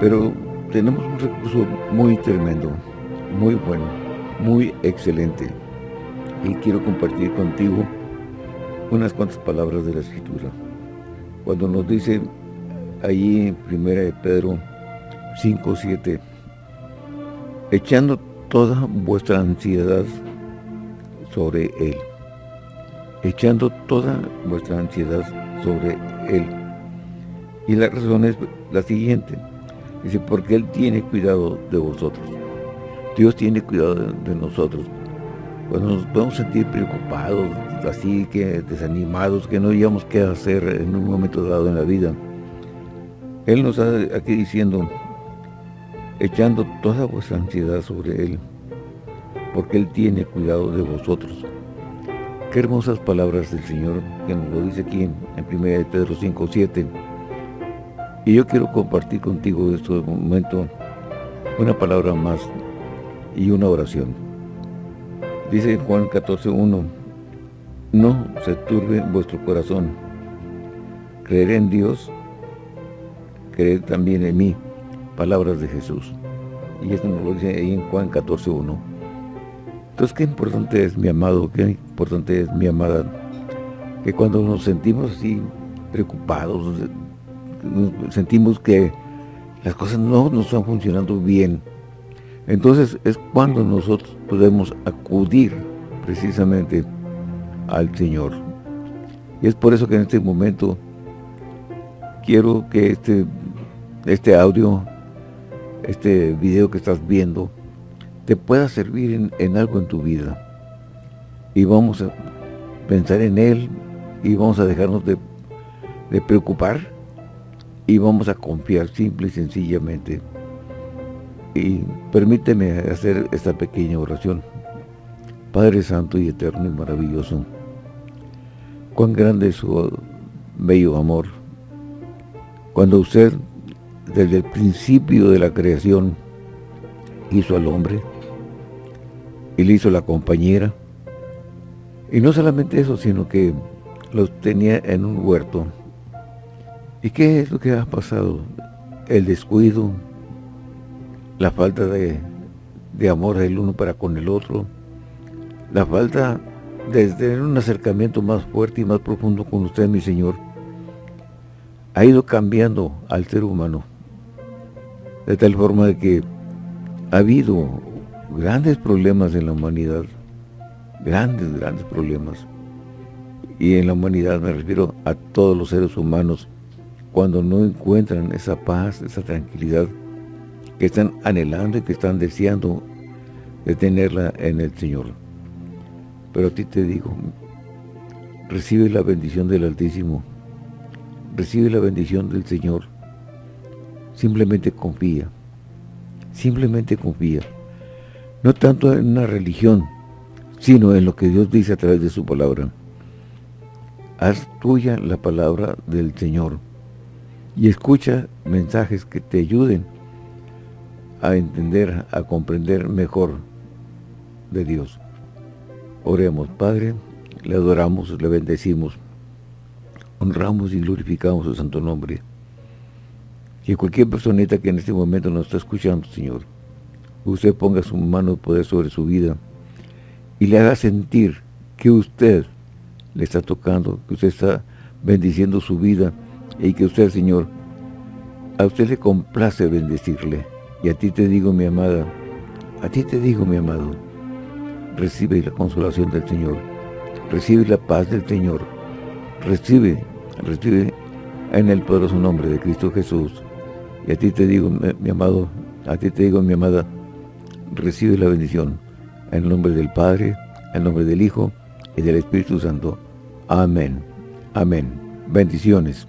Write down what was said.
Pero tenemos un recurso muy tremendo, muy bueno, muy excelente. Y quiero compartir contigo unas cuantas palabras de la Escritura. Cuando nos dice allí en 1 de Pedro 5, 7, echando toda vuestra ansiedad sobre Él. Echando toda vuestra ansiedad sobre Él. Y la razón es la siguiente. Dice, porque Él tiene cuidado de vosotros. Dios tiene cuidado de, nosotros. Cuando nos podemos sentir preocupados, así que desanimados, que no digamos qué hacer en un momento dado en la vida. Él nos está aquí diciendo, echando toda vuestra ansiedad sobre Él, porque Él tiene cuidado de vosotros. Qué hermosas palabras del Señor que nos lo dice aquí en, 1 Pedro 5, 7. Y yo quiero compartir contigo en este momento una palabra más y una oración. Dice Juan 14, 1, no se turbe vuestro corazón. Creer en Dios, creed también en mí palabras de Jesús. Y esto nos lo dice ahí en Juan 14.1. Entonces, qué importante es, mi amado, qué importante es, mi amada, que cuando nos sentimos así preocupados, sentimos que las cosas no nos están funcionando bien, entonces es cuando nosotros podemos acudir precisamente al Señor. Y es por eso que en este momento quiero que este, este audio este video que estás viendo te pueda servir en, algo en tu vida. Y vamos a pensar en él y vamos a dejarnos de, de preocupar y vamos a confiar simple y sencillamente. Y permíteme hacer esta pequeña oración. Padre Santo y Eterno y Maravilloso, cuán grande es su bello amor. Cuando usted desde el principio de la creación hizo al hombre y le hizo la compañera. Y no solamente eso, sino que los tenía en un huerto. ¿Y qué es lo que ha pasado? El descuido, la falta de, de amor del uno para con el otro, la falta de tener un acercamiento más fuerte y más profundo con usted, mi Señor, ha ido cambiando al ser humano de tal forma de que ha habido grandes problemas en la humanidad, grandes, grandes problemas. Y en la humanidad me refiero a todos los seres humanos, cuando no encuentran esa paz, esa tranquilidad que están anhelando y que están deseando de tenerla en el Señor. Pero a ti te digo, recibe la bendición del Altísimo, recibe la bendición del Señor, Simplemente confía. Simplemente confía. No tanto en una religión, sino en lo que Dios dice a través de su palabra. Haz tuya la palabra del Señor y escucha mensajes que te ayuden a entender, a comprender mejor de Dios. Oremos, Padre, le adoramos, le bendecimos, honramos y glorificamos su santo nombre que cualquier personita que en este momento nos está escuchando, Señor, usted ponga su mano de poder sobre su vida y le haga sentir que usted le está tocando, que usted está bendiciendo su vida y que usted, Señor, a usted le complace bendecirle. Y a ti te digo, mi amada, a ti te digo, mi amado, recibe la consolación del Señor, recibe la paz del Señor, recibe, recibe en el poderoso nombre de Cristo Jesús y a ti te digo, mi amado, a ti te digo, mi amada, recibe la bendición. En el nombre del Padre, en el nombre del Hijo y del Espíritu Santo. Amén. Amén. Bendiciones.